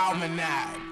Almanac.